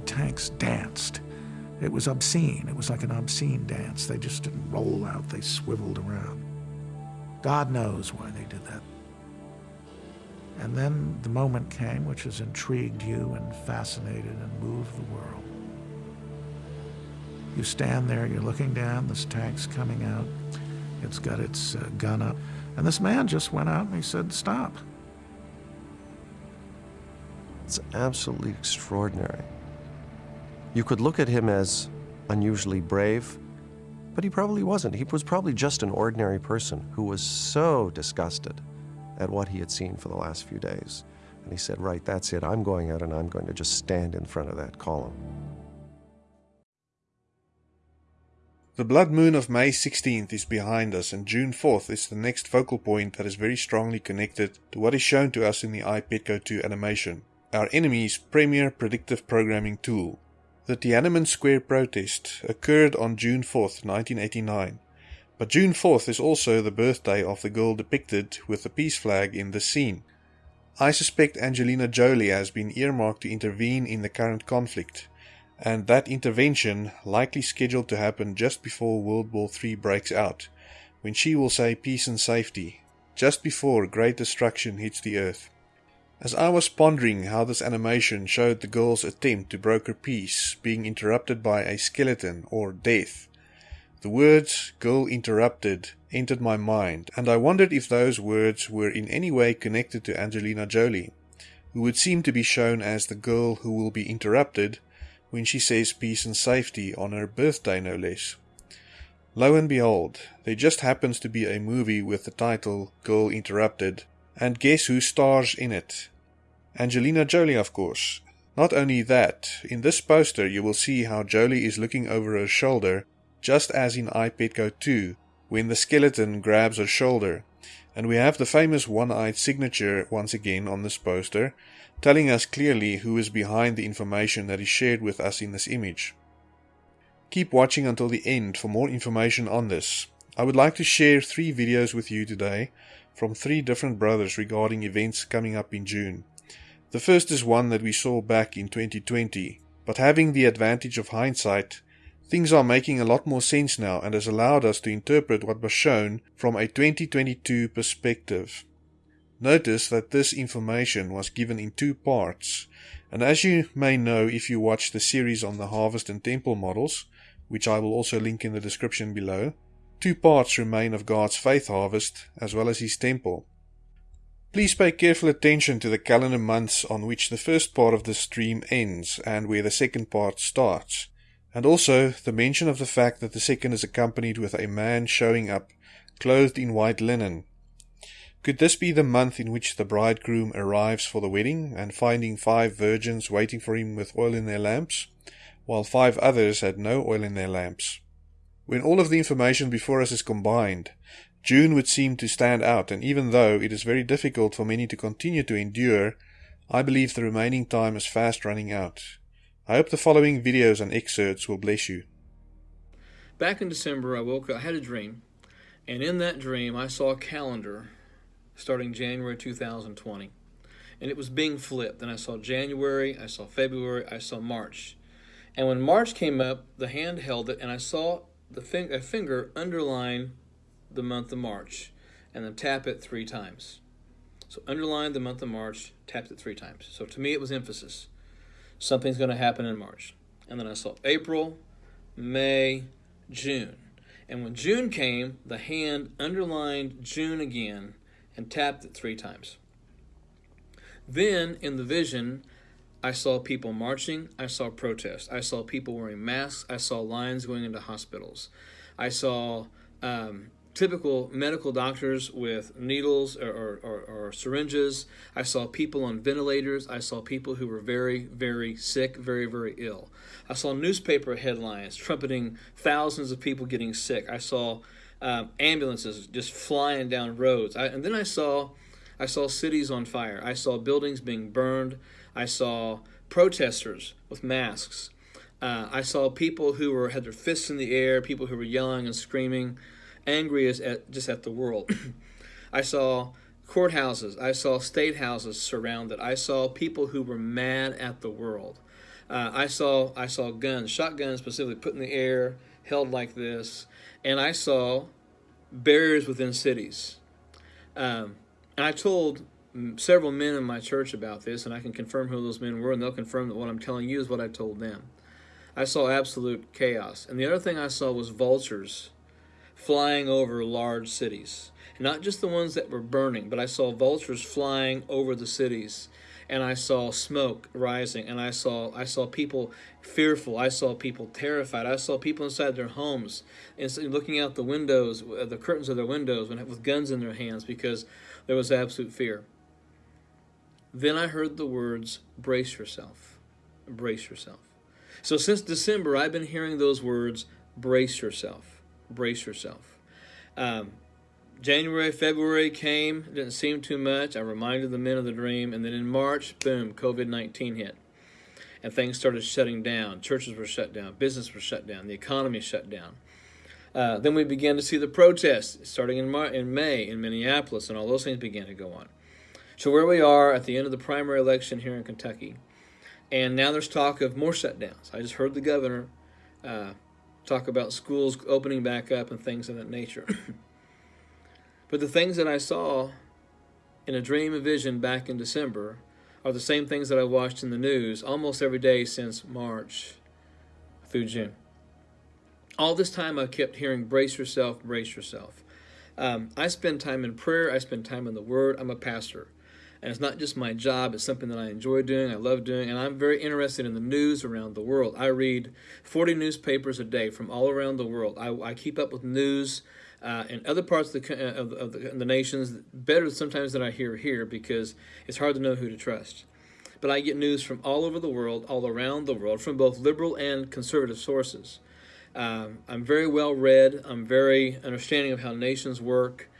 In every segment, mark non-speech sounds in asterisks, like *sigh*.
the tanks danced. It was obscene. It was like an obscene dance. They just didn't roll out, they swiveled around. God knows why they did that. And then the moment came which has intrigued you and fascinated and moved the world. You stand there, you're looking down, this tank's coming out. It's got its uh, gun up. And this man just went out and he said, stop. It's absolutely extraordinary. You could look at him as unusually brave, but he probably wasn't. He was probably just an ordinary person who was so disgusted at what he had seen for the last few days. And he said, Right, that's it. I'm going out and I'm going to just stand in front of that column. The blood moon of May 16th is behind us, and June 4th is the next focal point that is very strongly connected to what is shown to us in the I Pet Goat 2 animation, our enemy's premier predictive programming tool. The Tiananmen Square protest occurred on June 4, 1989, but June 4th is also the birthday of the girl depicted with the peace flag in the scene. I suspect Angelina Jolie has been earmarked to intervene in the current conflict, and that intervention likely scheduled to happen just before World War III breaks out, when she will say peace and safety, just before great destruction hits the earth. As I was pondering how this animation showed the girl's attempt to broker peace being interrupted by a skeleton or death, the words girl interrupted entered my mind, and I wondered if those words were in any way connected to Angelina Jolie, who would seem to be shown as the girl who will be interrupted when she says peace and safety on her birthday, no less. Lo and behold, there just happens to be a movie with the title Girl Interrupted, and guess who stars in it? Angelina Jolie, of course. Not only that, in this poster you will see how Jolie is looking over her shoulder, just as in I Pet Goat 2, when the skeleton grabs her shoulder, and we have the famous one-eyed signature once again on this poster, telling us clearly who is behind the information that is shared with us in this image. Keep watching until the end for more information on this. I would like to share three videos with you today from three different brothers regarding events coming up in June. The first is one that we saw back in 2020, but having the advantage of hindsight, things are making a lot more sense now and has allowed us to interpret what was shown from a 2022 perspective. Notice that this information was given in two parts, and as you may know if you watch the series on the harvest and temple models, which I will also link in the description below, two parts remain of God's faith harvest as well as his temple. Please pay careful attention to the calendar months on which the first part of the stream ends and where the second part starts, and also the mention of the fact that the second is accompanied with a man showing up clothed in white linen could this be the month in which the bridegroom arrives for the wedding, and finding five virgins waiting for him with oil in their lamps, while five others had no oil in their lamps? When all of the information before us is combined, June would seem to stand out, and even though it is very difficult for many to continue to endure, I believe the remaining time is fast running out. I hope the following videos and excerpts will bless you. Back in December, I woke up, I had a dream, and in that dream, I saw a calendar starting January 2020. And it was being flipped. And I saw January, I saw February, I saw March. And when March came up, the hand held it, and I saw the a finger underline the month of March and then tap it three times. So underline the month of March, tapped it three times. So to me, it was emphasis. Something's going to happen in March. And then I saw April, May, June. And when June came, the hand underlined June again and tapped it three times. Then in the vision, I saw people marching, I saw protests, I saw people wearing masks, I saw lines going into hospitals, I saw um, typical medical doctors with needles or, or, or, or, syringes. I saw people on ventilators. I saw people who were very, very sick, very, very ill. I saw newspaper headlines trumpeting thousands of people getting sick. I saw um, ambulances just flying down roads. I, and then I saw, I saw cities on fire. I saw buildings being burned. I saw protesters with masks. Uh, I saw people who were had their fists in the air, people who were yelling and screaming, angry as at, just at the world. *clears throat* I saw courthouses. I saw state houses surrounded. I saw people who were mad at the world. Uh, I saw I saw guns, shotguns specifically, put in the air, held like this, and I saw barriers within cities. Um, and I told several men in my church about this, and I can confirm who those men were, and they'll confirm that what I'm telling you is what I told them. I saw absolute chaos. And the other thing I saw was vultures flying over large cities. Not just the ones that were burning, but I saw vultures flying over the cities. And I saw smoke rising, and I saw I saw people fearful. I saw people terrified. I saw people inside their homes, and looking out the windows, uh, the curtains of their windows, with guns in their hands because there was absolute fear. Then I heard the words, "Brace yourself, brace yourself." So since December, I've been hearing those words, brace yourself, brace yourself. Um, January, February came, didn't seem too much. I reminded the men of the dream. And then in March, boom, COVID 19 hit. And things started shutting down. Churches were shut down, business was shut down, the economy shut down. Uh, then we began to see the protests starting in, Mar- in May in Minneapolis, and all those things began to go on. So, where we are at the end of the primary election here in Kentucky, and now there's talk of more shutdowns. I just heard the governor uh, talk about schools opening back up and things of that nature. *clears throat* but the things that I saw in a dream and vision back in December are the same things that I watched in the news almost every day since March through June. All this time I kept hearing, brace yourself, brace yourself. Um, I spend time in prayer, I spend time in the Word. I'm a pastor. And it's not just my job, it's something that I enjoy doing, I love doing, and I'm very interested in the news around the world. I read 40 newspapers a day from all around the world. I, I keep up with news uh, in other parts of the, of, of the, the nations better sometimes than I hear here because it's hard to know who to trust. But I get news from all over the world, all around the world, from both liberal and conservative sources. Um, I'm very well read. I'm very understanding of how nations work.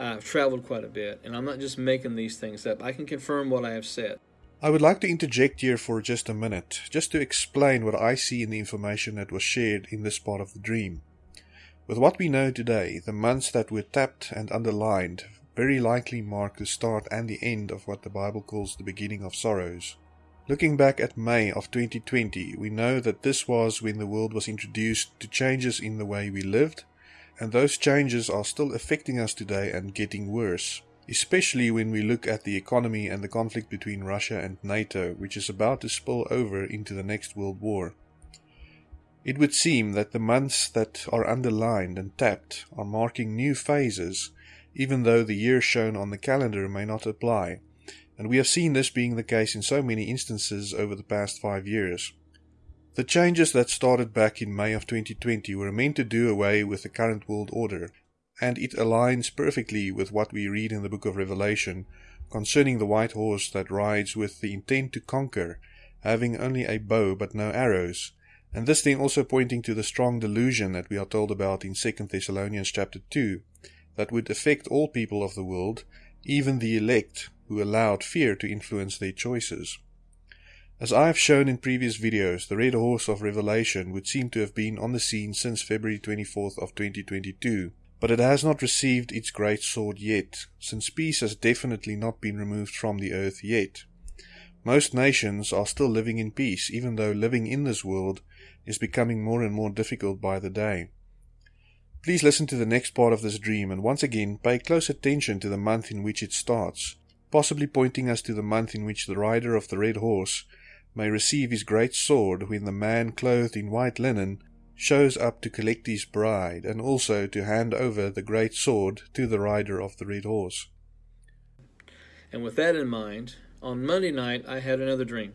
I've traveled quite a bit, and I'm not just making these things up. I can confirm what I have said. I would like to interject here for just a minute, just to explain what I see in the information that was shared in this part of the dream. With what we know today, the months that were tapped and underlined very likely mark the start and the end of what the Bible calls the beginning of sorrows. Looking back at May of 2020, we know that this was when the world was introduced to changes in the way we lived and those changes are still affecting us today and getting worse, especially when we look at the economy and the conflict between Russia and NATO, which is about to spill over into the next World War. It would seem that the months that are underlined and tapped are marking new phases, even though the year shown on the calendar may not apply, and we have seen this being the case in so many instances over the past five years. The changes that started back in May of 2020 were meant to do away with the current world order, and it aligns perfectly with what we read in the book of Revelation concerning the white horse that rides with the intent to conquer, having only a bow but no arrows, and this then also pointing to the strong delusion that we are told about in 2 Thessalonians chapter 2, that would affect all people of the world, even the elect, who allowed fear to influence their choices. As I have shown in previous videos, the Red Horse of Revelation would seem to have been on the scene since February 24th of 2022, but it has not received its great sword yet, since peace has definitely not been removed from the earth yet. Most nations are still living in peace, even though living in this world is becoming more and more difficult by the day. Please listen to the next part of this dream and once again pay close attention to the month in which it starts, possibly pointing us to the month in which the rider of the red horse may receive his great sword when the man clothed in white linen shows up to collect his bride and also to hand over the great sword to the rider of the red horse. And with that in mind, on Monday night I had another dream.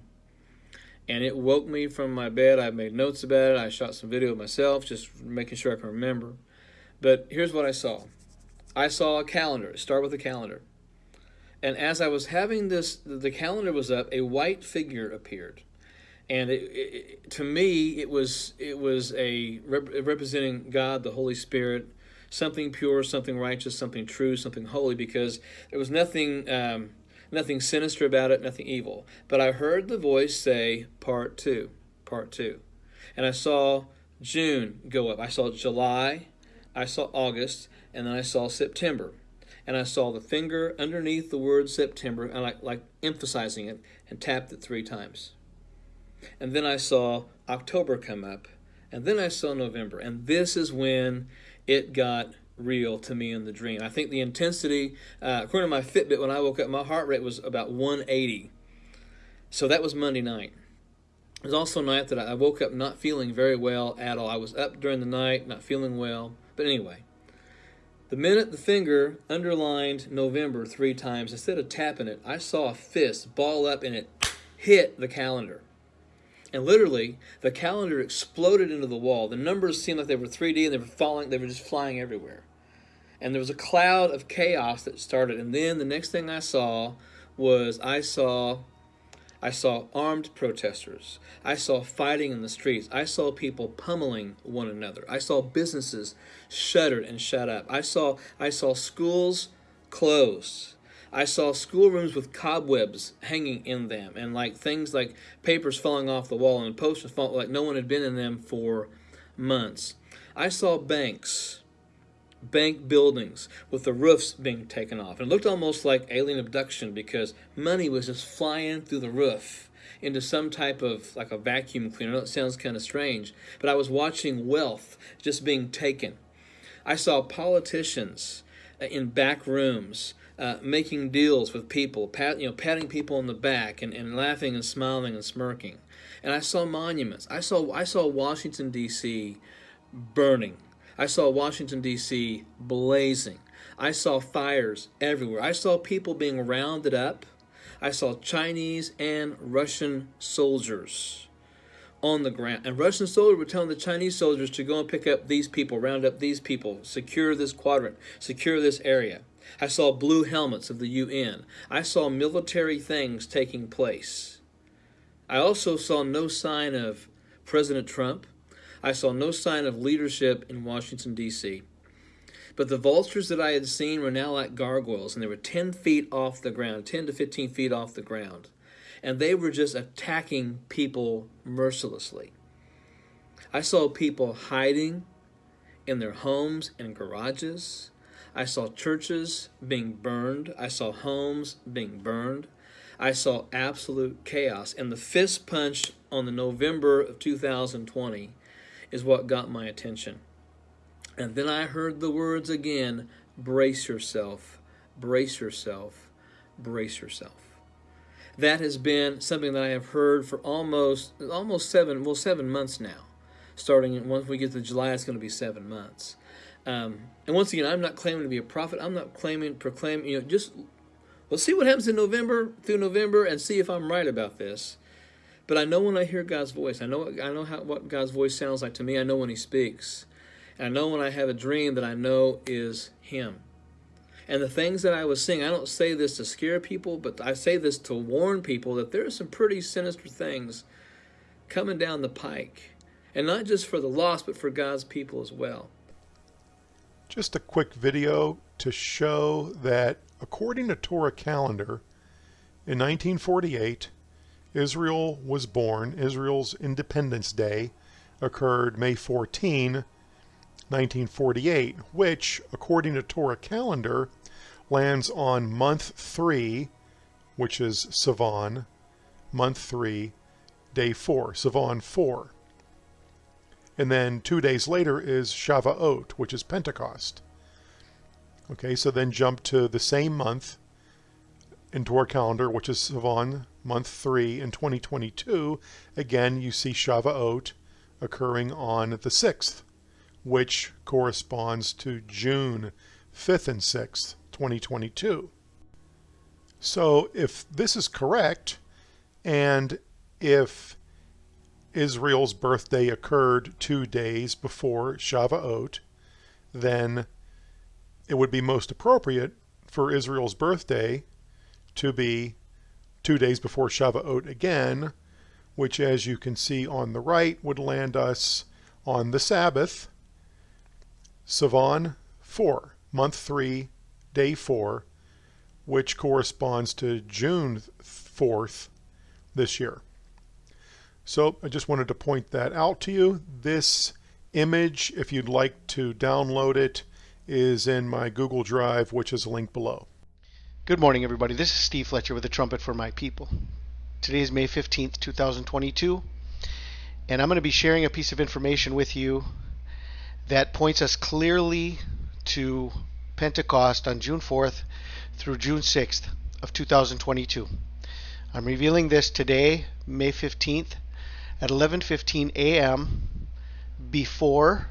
And it woke me from my bed. I made notes about it. I shot some video of myself, just making sure I can remember. But here's what I saw I saw a calendar. Start with a calendar. And as I was having this, the calendar was up, a white figure appeared. And it, it, to me, it was it was a rep- representing God, the Holy Spirit, something pure, something righteous, something true, something holy, because there was nothing um, nothing sinister about it, nothing evil. But I heard the voice say, "Part two, part two," and I saw June go up. I saw July, I saw August, and then I saw September and I saw the finger underneath the word September and like, like emphasizing it and tapped it three times. and then I saw October come up, and then I saw November, and this is when it got real to me in the dream. I think the intensity, uh, according to my Fitbit, when I woke up, my heart rate was about 180. So that was Monday night. It was also a night that I woke up not feeling very well at all. I was up during the night, not feeling well. But anyway, the minute the finger underlined November three times, instead of tapping it, I saw a fist ball up and it hit the calendar. And literally, the calendar exploded into the wall. The numbers seemed like they were 3D and they were falling, they were just flying everywhere. And there was a cloud of chaos that started. And then the next thing I saw was I saw I saw armed protesters. I saw fighting in the streets. I saw people pummeling one another. I saw businesses shuttered and shut up. I saw I saw schools closed. I saw schoolrooms with cobwebs hanging in them and like things like papers falling off the wall and posters falling like no one had been in them for months. I saw banks, bank buildings with the roofs being taken off. And it looked almost like alien abduction because money was just flying through the roof into some type of like a vacuum cleaner. It sounds kind of strange, but I was watching wealth just being taken. I saw politicians in back rooms uh, making deals with people, pat, you know, patting people on the back and, and laughing and smiling and smirking. And I saw monuments. I saw I saw Washington D.C. burning. I saw Washington D.C. blazing. I saw fires everywhere. I saw people being rounded up. I saw Chinese and Russian soldiers on the ground. And Russian soldiers were telling the Chinese soldiers to go and pick up these people, round up these people, secure this quadrant, secure this area. I saw blue helmets of the UN. I saw military things taking place. I also saw no sign of President Trump. I saw no sign of leadership in Washington, D.C. But the vultures that I had seen were now like gargoyles, and they were 10 feet off the ground, 10 to 15 feet off the ground. And they were just attacking people mercilessly. I saw people hiding in their homes and garages. I saw churches being burned. I saw homes being burned. I saw absolute chaos. And the fist punch on the November of 2020 is what got my attention. And then I heard the words again brace yourself, brace yourself, brace yourself. That has been something that I have heard for almost almost seven well seven months now. Starting once we get to July, it's going to be seven months. Um, and once again, I'm not claiming to be a prophet. I'm not claiming, proclaiming, you know, just let's see what happens in November through November and see if I'm right about this. But I know when I hear God's voice. I know I know how what God's voice sounds like to me. I know when He speaks. And I know when I have a dream that I know is Him. And the things that I was seeing, I don't say this to scare people, but I say this to warn people that there are some pretty sinister things coming down the pike. And not just for the lost, but for God's people as well. Just a quick video to show that according to Torah calendar, in 1948, Israel was born. Israel's Independence Day occurred May 14, 1948, which, according to Torah calendar, lands on month 3, which is Sivan, month 3, day 4, Sivan 4. And then two days later is Shavuot, which is Pentecost. Okay, so then jump to the same month into our calendar, which is Sivan, month 3 in 2022. Again, you see Shavuot occurring on the 6th, which corresponds to June 5th and 6th, 2022. So if this is correct, and if Israel's birthday occurred two days before Shavuot, then it would be most appropriate for Israel's birthday to be two days before Shavuot again, which as you can see on the right would land us on the Sabbath, Sivan 4, month 3, day 4, which corresponds to June 4th this year. So I just wanted to point that out to you. This image, if you'd like to download it, is in my Google Drive, which is linked below. Good morning, everybody. This is Steve Fletcher with the Trumpet for My People. Today is May 15th, 2022, And I'm going to be sharing a piece of information with you that points us clearly to Pentecost on June 4th through June 6th of 2022. I'm revealing this today, May 15th at 11:15 a.m. before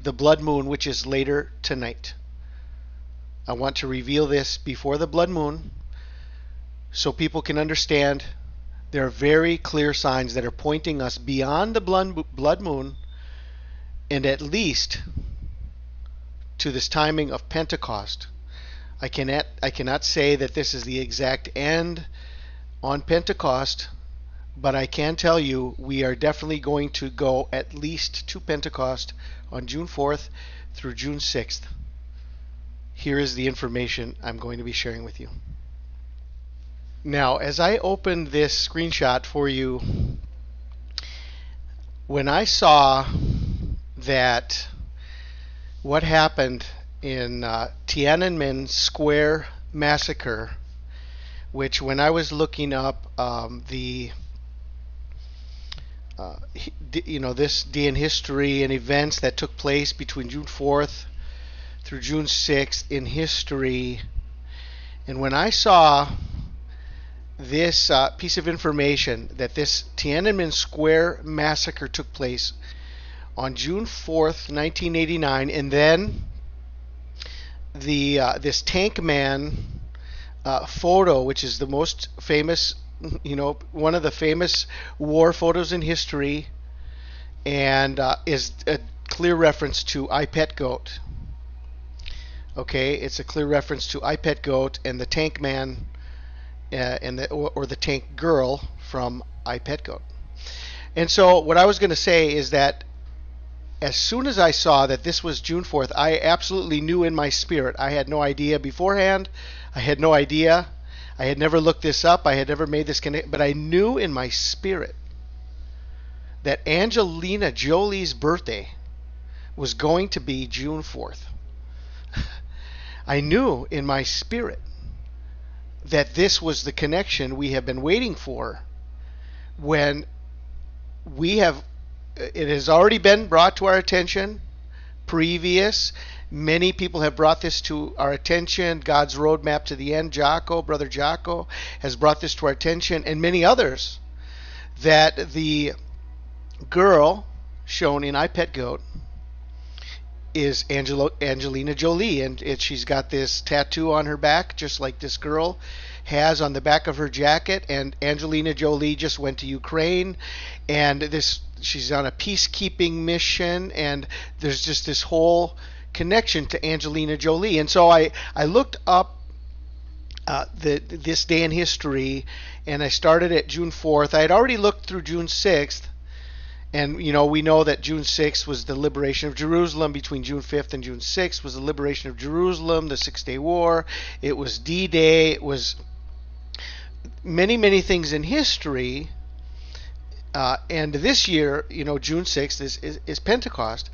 the blood moon which is later tonight. I want to reveal this before the blood moon so people can understand there are very clear signs that are pointing us beyond the blood moon and at least to this timing of Pentecost. I cannot I cannot say that this is the exact end on Pentecost, but I can tell you we are definitely going to go at least to Pentecost on June 4th through June 6th. Here is the information I'm going to be sharing with you. Now, as I opened this screenshot for you, when I saw that what happened in uh, Tiananmen Square massacre, which when I was looking up um, the uh, you know this day in history and events that took place between June 4th through June 6th in history, and when I saw this uh, piece of information that this Tiananmen Square massacre took place on June 4th, 1989, and then the uh, this tank man uh, photo, which is the most famous, you know, one of the famous war photos in history, and uh, is a clear reference to I Pet Goat. Okay, it's a clear reference to I Pet Goat and the tank man uh, and the or, or, the tank girl from I Pet Goat. And so what I was going to say is that as soon as I saw that this was June 4th, I absolutely knew in my spirit. I had no idea beforehand. I had no idea. I had never looked this up. I had never made this connection, but I knew in my spirit that Angelina Jolie's birthday was going to be June 4th. *laughs* I knew in my spirit that this was the connection we have been waiting for when we have it has already been brought to our attention previous. Many people have brought this to our attention. God's roadmap to the end jocko brother jocko has brought this to our attention. And many others that the girl shown in i pet goat is Angelo, Angelina Jolie, and it, she's got this tattoo on her back, just like this girl has on the back of her jacket. And Angelina Jolie just went to Ukraine, and this she's on a peacekeeping mission, and there's just this whole connection to Angelina Jolie. And so I I looked up uh, the this day in history, and I started at June 4th. I had already looked through June 6th and you know, we know that June 6th was the liberation of Jerusalem. Between June 5th and June 6th was the liberation of Jerusalem, the Six Day War. It was D-Day. It was many, many things in history. Uh, and this year, you know, June 6th is, is, is Pentecost.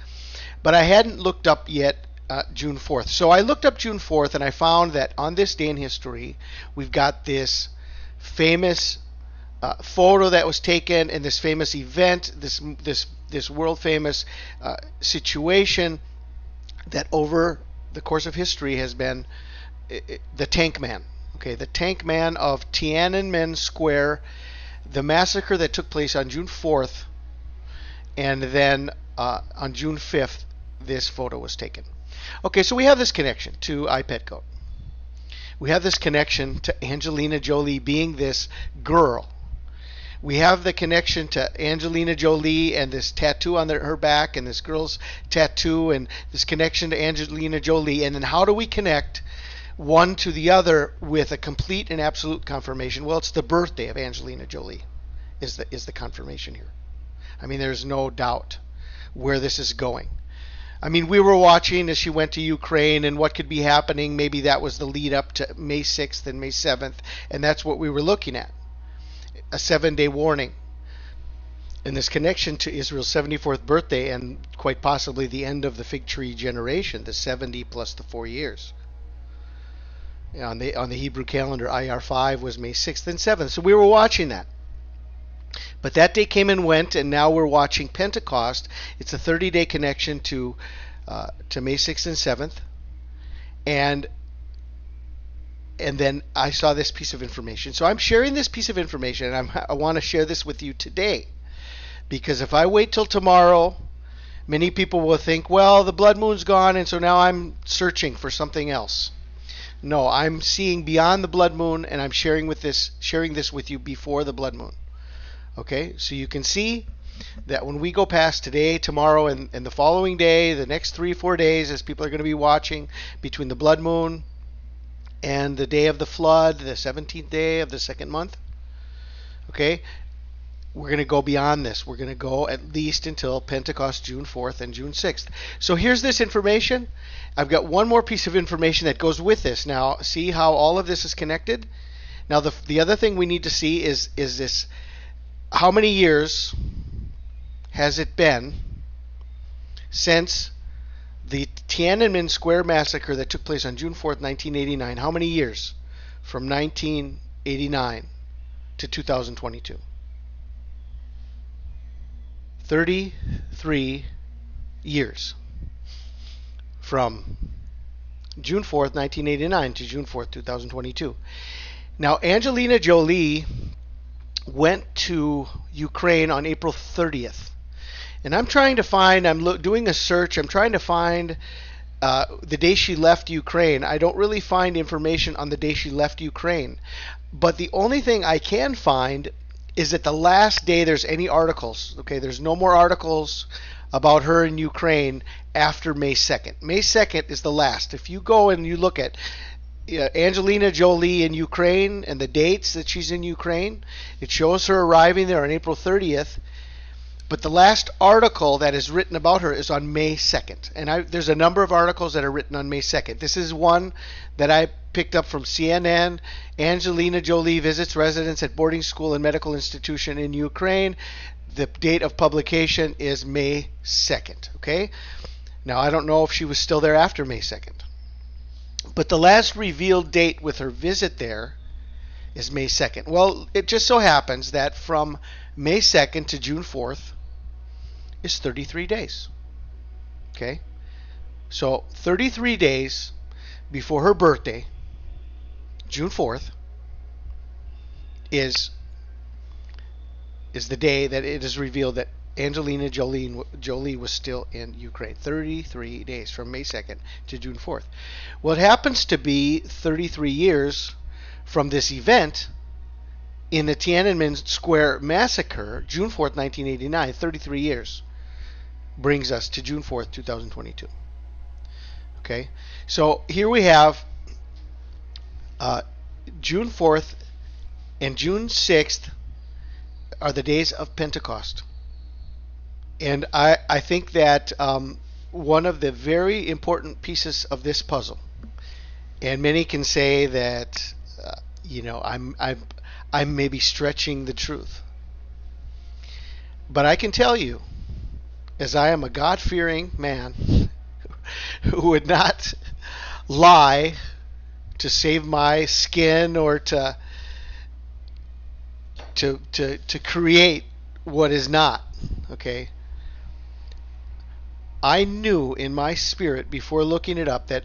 But I hadn't looked up yet uh, June 4th. So I looked up June 4th and I found that on this day in history, we've got this famous uh, photo that was taken in this famous event, this this this world famous uh, situation that over the course of history has been the Tank Man. Okay, the Tank Man of Tiananmen Square, the massacre that took place on June 4th, and then uh, on June 5th, this photo was taken. Okay, so we have this connection to iPetGoat. We have this connection to Angelina Jolie being this girl we have the connection to Angelina Jolie and this tattoo on her back and this girl's tattoo and this connection to Angelina Jolie. And then how do we connect one to the other with a complete and absolute confirmation? Well, it's the birthday of Angelina Jolie is the is the confirmation here. I mean, there's no doubt where this is going. I mean, we were watching as she went to Ukraine and what could be happening. Maybe that was the lead up to May 6th and May 7th, and that's what we were looking at a seven day warning. And this connection to Israel's 74th birthday and quite possibly the end of the fig tree generation, the 70 plus the four years. On the on the Hebrew calendar, Iyar 5 was May 6th and 7th. So we were watching that. But that day came and went, and now we're watching Pentecost. It's a 30 day connection to, uh, to May 6th and 7th. And and then I saw this piece of information. So I'm sharing this piece of information, and I'm, I want to share this with you today. Because if I wait till tomorrow, many people will think, well, the blood moon's gone, and so now I'm searching for something else. No, I'm seeing beyond the blood moon, and I'm sharing with this, sharing this with you before the blood moon. Okay, so you can see that when we go past today, tomorrow, and, and the following day, the next three, four days, as people are going to be watching between the blood moon and the day of the flood, the 17th day of the second month, okay, we're going to go beyond this. We're going to go at least until Pentecost, June 4th and June 6th. So here's this information. I've got one more piece of information that goes with this. Now, see how all of this is connected? Now, the, the other thing we need to see is, is this how many years has it been since the Tiananmen Square massacre that took place on June 4th, 1989? How many years from 1989 to 2022? 33 years from June 4th, 1989 to June 4th, 2022. Now, Angelina Jolie went to Ukraine on April 30th. And I'm trying to find, I'm lo- doing a search, I'm trying to find uh, the day she left Ukraine. I don't really find information on the day she left Ukraine. But the only thing I can find is that the last day there's any articles. Okay, there's no more articles about her in Ukraine after May 2nd. May 2nd is the last. If you go and you look at uh, Angelina Jolie in Ukraine and the dates that she's in Ukraine. It shows her arriving there on April 30th. But the last article that is written about her is on May 2nd. And I, there's a number of articles that are written on May 2nd. This is one that I picked up from CNN. Angelina Jolie visits residents at boarding school and medical institution in Ukraine. The date of publication is May 2nd. Okay? Now, I don't know if she was still there after May 2nd. But the last revealed date with her visit there is May 2nd. Well, it just so happens that from May 2nd to June 4th is 33 days. Okay? So 33 days before her birthday, June 4th, is is the day that it is revealed that Angelina Jolie, Jolie was still in Ukraine. 33 days from May 2nd to June 4th. Well, it happens to be 33 years from this event in the Tiananmen Square massacre, June 4th, 1989. 33 years brings us to June 4th, 2022. Okay, so here we have uh, June 4th and June 6th are the days of Pentecost. And I, I think that um, one of the very important pieces of this puzzle, and many can say that, uh, you know, I'm, I'm, I'm maybe stretching the truth. But I can tell you, as I am a God fearing man *laughs* who would not lie to save my skin or to to to to create what is not okay I knew in my spirit before looking it up that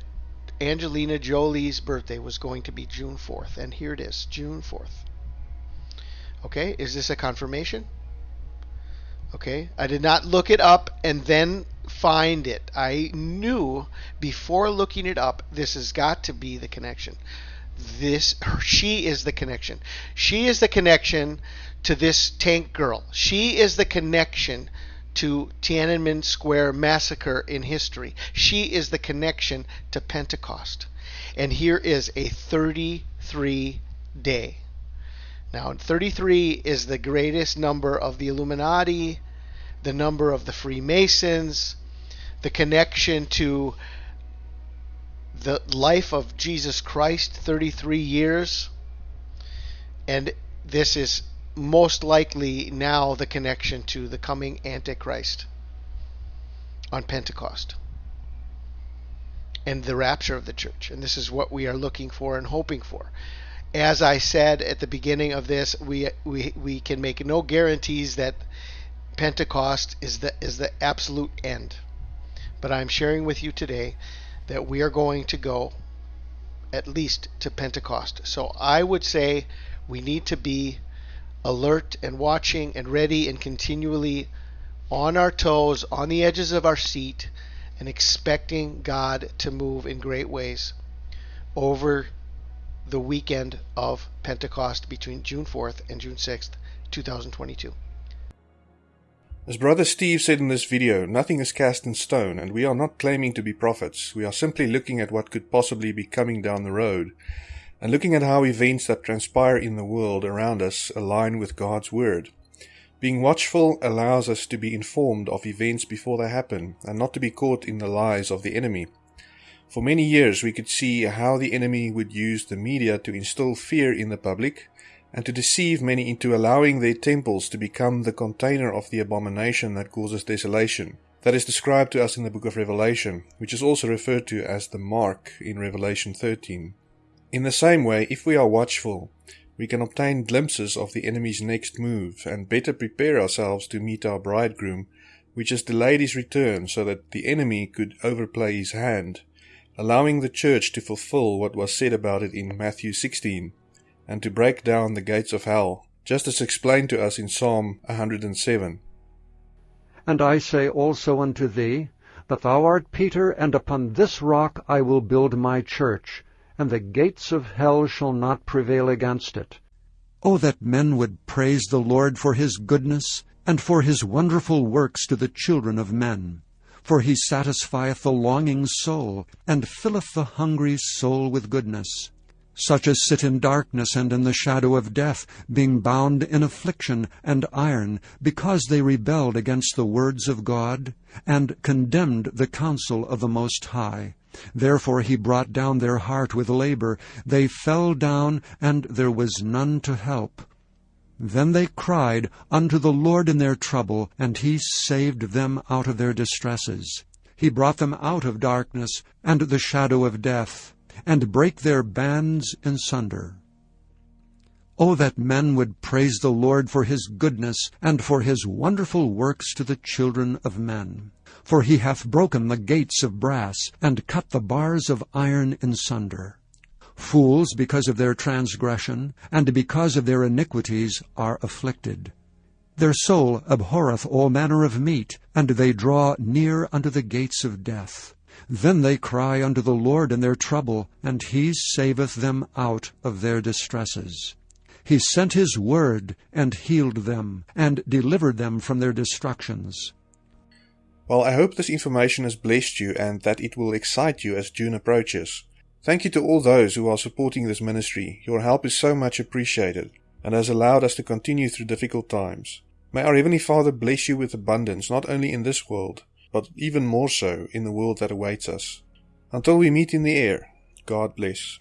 Angelina Jolie's birthday was going to be June 4th. And here it is, June 4th. Okay, is this a confirmation? Okay, I did not look it up and then find it. I knew before looking it up, this has got to be the connection. This, she is the connection. She is the connection to this tank girl. She is the connection to Tiananmen Square massacre in history. She is the connection to Pentecost. And here is a 33 day. Now, 33 is the greatest number of the Illuminati, the number of the Freemasons, the connection to the life of Jesus Christ, 33 years. And this is most likely now the connection to the coming Antichrist on Pentecost and the rapture of the church. And this is what we are looking for and hoping for. As I said at the beginning of this, we we we can make no guarantees that Pentecost is the is the absolute end. But I'm sharing with you today that we are going to go at least to Pentecost. So I would say we need to be alert and watching and ready and continually on our toes, on the edges of our seat, and expecting God to move in great ways over the weekend of Pentecost between June 4th and June 6th, 2022. As Brother Steve said in this video, nothing is cast in stone, and we are not claiming to be prophets. We are simply looking at what could possibly be coming down the road, and looking at how events that transpire in the world around us align with God's Word. Being watchful allows us to be informed of events before they happen, and not to be caught in the lies of the enemy. For many years we could see how the enemy would use the media to instill fear in the public, and to deceive many into allowing their temples to become the container of the abomination that causes desolation. That is described to us in the book of Revelation, which is also referred to as the mark in Revelation 13. In the same way, if we are watchful, we can obtain glimpses of the enemy's next move and better prepare ourselves to meet our bridegroom, which has delayed his return so that the enemy could overplay his hand, allowing the church to fulfill what was said about it in Matthew 16 and to break down the gates of hell, just as explained to us in Psalm 107. And I say also unto thee, that thou art Peter, and upon this rock I will build my church, and the gates of hell shall not prevail against it. Oh, that men would praise the Lord for his goodness, and for his wonderful works to the children of men. For he satisfieth the longing soul, and filleth the hungry soul with goodness such as sit in darkness and in the shadow of death, being bound in affliction and iron, because they rebelled against the words of God, and condemned the counsel of the Most High. Therefore he brought down their heart with labor. They fell down, and there was none to help. Then they cried unto the Lord in their trouble, and he saved them out of their distresses. He brought them out of darkness and the shadow of death and brake their bands in sunder. Oh, that men would praise the Lord for his goodness, and for his wonderful works to the children of men. For he hath broken the gates of brass, and cut the bars of iron in sunder. Fools, because of their transgression, and because of their iniquities, are afflicted. Their soul abhorreth all manner of meat, and they draw near unto the gates of death. Then they cry unto the Lord in their trouble, and he saveth them out of their distresses. He sent his word, and healed them, and delivered them from their destructions. Well, I hope this information has blessed you and that it will excite you as June approaches. Thank you to all those who are supporting this ministry. Your help is so much appreciated and has allowed us to continue through difficult times. May our Heavenly Father bless you with abundance, not only in this world, but even more so in the world that awaits us. Until we meet in the air, God bless.